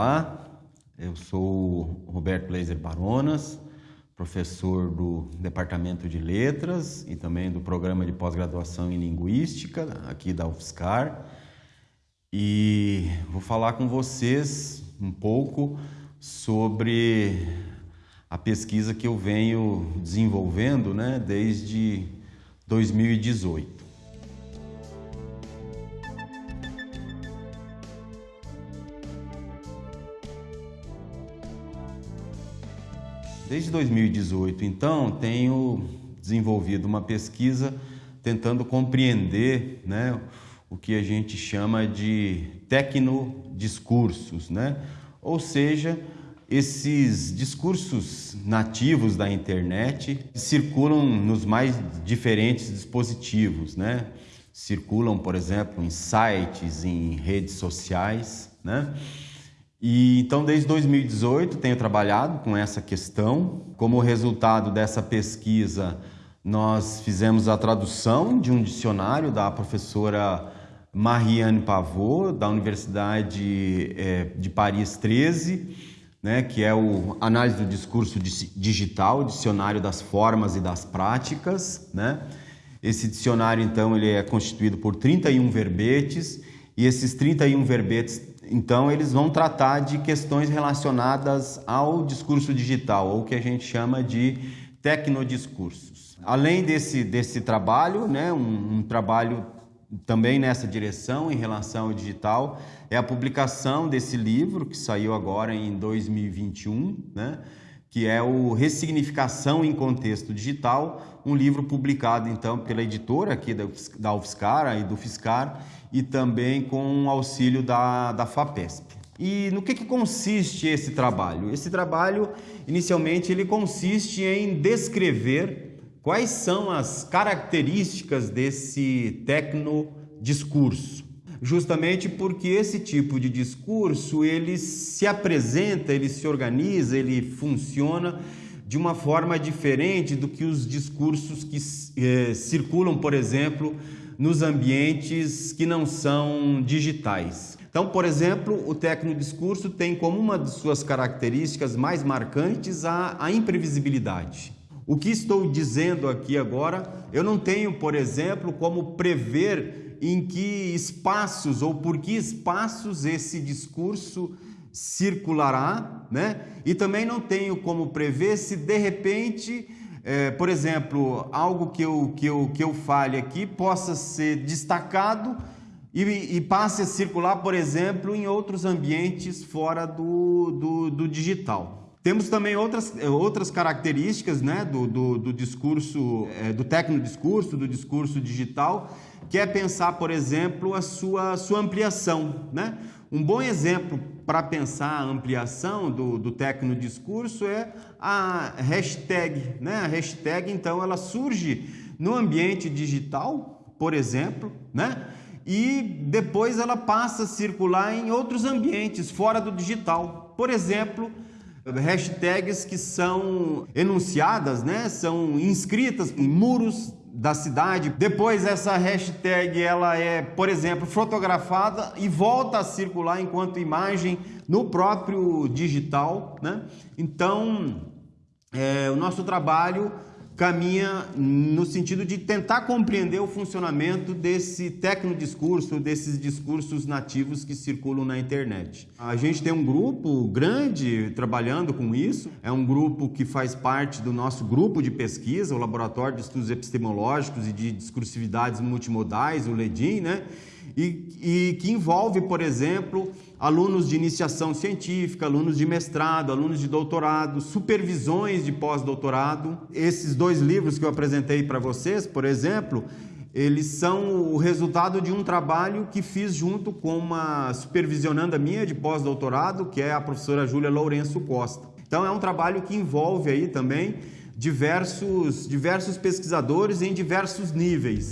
Olá, eu sou Roberto Blazer Baronas, professor do Departamento de Letras e também do Programa de Pós-Graduação em Linguística aqui da UFSCar. E vou falar com vocês um pouco sobre a pesquisa que eu venho desenvolvendo né, desde 2018. Desde 2018, então, tenho desenvolvido uma pesquisa tentando compreender né, o que a gente chama de tecnodiscursos, né? ou seja, esses discursos nativos da internet circulam nos mais diferentes dispositivos, né? Circulam, por exemplo, em sites, em redes sociais, né? E então desde 2018 tenho trabalhado com essa questão. Como resultado dessa pesquisa, nós fizemos a tradução de um dicionário da professora Marianne Pavot, da Universidade eh, de Paris 13, né, que é o Análise do Discurso Digital, Dicionário das Formas e das Práticas. Né? Esse dicionário, então, ele é constituído por 31 verbetes, e esses 31 verbetes, então, eles vão tratar de questões relacionadas ao discurso digital, ou o que a gente chama de tecnodiscursos. Além desse, desse trabalho, né, um, um trabalho também nessa direção em relação ao digital é a publicação desse livro que saiu agora em 2021, né? Que é o Ressignificação em Contexto Digital, um livro publicado então pela editora aqui da UFSCar e do FISCAR e também com o auxílio da, da FAPESP. E no que, que consiste esse trabalho? Esse trabalho, inicialmente, ele consiste em descrever Quais são as características desse tecnodiscurso? Justamente porque esse tipo de discurso ele se apresenta, ele se organiza, ele funciona de uma forma diferente do que os discursos que eh, circulam, por exemplo, nos ambientes que não são digitais. Então, por exemplo, o tecnodiscurso tem como uma de suas características mais marcantes a, a imprevisibilidade. O que estou dizendo aqui agora, eu não tenho, por exemplo, como prever em que espaços ou por que espaços esse discurso circulará, né? E também não tenho como prever se de repente, é, por exemplo, algo que eu, que, eu, que eu fale aqui possa ser destacado e, e passe a circular, por exemplo, em outros ambientes fora do, do, do digital. Temos também outras, eh, outras características né, do, do, do discurso, é, do tecnodiscurso, do discurso digital, que é pensar, por exemplo, a sua, sua ampliação. Né? Um bom exemplo para pensar a ampliação do, do tecnodiscurso é a hashtag. Né? A hashtag, então, ela surge no ambiente digital, por exemplo, né? e depois ela passa a circular em outros ambientes fora do digital. Por exemplo, hashtags que são enunciadas, né? São inscritas em muros da cidade. Depois essa hashtag ela é, por exemplo, fotografada e volta a circular enquanto imagem no próprio digital, né? Então, é, o nosso trabalho caminha no sentido de tentar compreender o funcionamento desse tecnodiscurso, desses discursos nativos que circulam na internet. A gente tem um grupo grande trabalhando com isso, é um grupo que faz parte do nosso grupo de pesquisa, o Laboratório de Estudos Epistemológicos e de Discursividades Multimodais, o LEDIM, né? E, e que envolve, por exemplo, alunos de iniciação científica, alunos de mestrado, alunos de doutorado, supervisões de pós-doutorado. Esses dois livros que eu apresentei para vocês, por exemplo, eles são o resultado de um trabalho que fiz junto com uma supervisionanda minha de pós-doutorado, que é a professora Júlia Lourenço Costa. Então é um trabalho que envolve aí também diversos, diversos pesquisadores em diversos níveis.